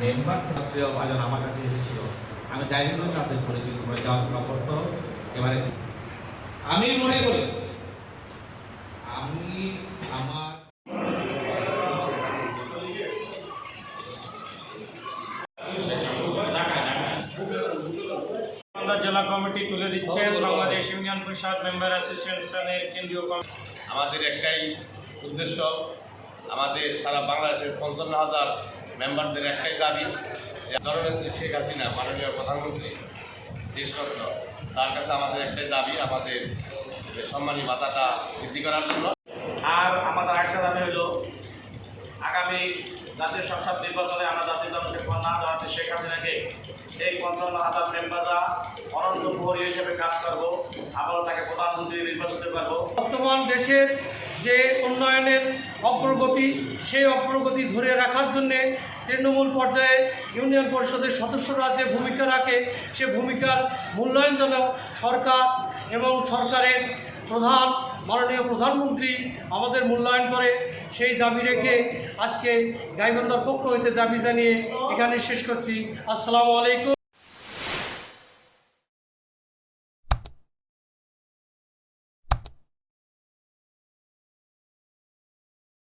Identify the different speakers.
Speaker 1: Member প্রিয় ভাজন আমার কাছে এসেছিল। আমি ডাইরেক্ট তাদের করেছি তোমরা যাও তোমরা করতে এবারে আমি মনে করি আমি আমার
Speaker 2: জেলা কমিটি তুলে দিচ্ছেন বাংলাদেশ ইউনিয়ন পরিষদ মেম্বার অ্যাসোসিয়েশনের কেন্দ্রীয়
Speaker 3: আমাদের একটাই উদ্দেশ্য আমাদের সারা বাংলাদেশের পঞ্চান্ন হাজার মেম্বারদের একটাই দাবি যে জননেত্রী শেখ হাসিনা মাননীয় প্রধানমন্ত্রী দেশরত্ন তার কাছে আমাদের একটাই দাবি আমাদের যে সম্মানী ভাতাটা বৃদ্ধি করার জন্য।
Speaker 2: আর আমাদের একটা দাবি হলো আগামী জাতীয় সংসদ নির্বাচনে আমরা জাতীয় জনকে না জানাতে শেখ হাসিনাকে এই পঞ্চান্ন হাজার মেম্বাররা অনন্ত প্রহরী হিসেবে কাজ করব। আবারও তাকে প্রধানমন্ত্রী নির্বাচিত করব। বর্তমান দেশের যে উন্নয়নের অগ্রগতি, সেই অগ্রগতি ধরে রাখার জন্যে তৃণমূল পর্যায়ে ইউনিয়ন পরিষদের সদস্যরা যে ভূমিকা রাখে, সে ভূমিকার মূল্যায়ন যেন সরকার এবং সরকারের প্রধান, মাননীয় প্রধানমন্ত্রী আমাদের মূল্যায়ন করে, সেই দাবি রেখে আজকে গাইবান্ধার পক্ষ হইতে দাবি জানিয়ে এখানে শেষ করছি। আসসালামু আলাইকুম।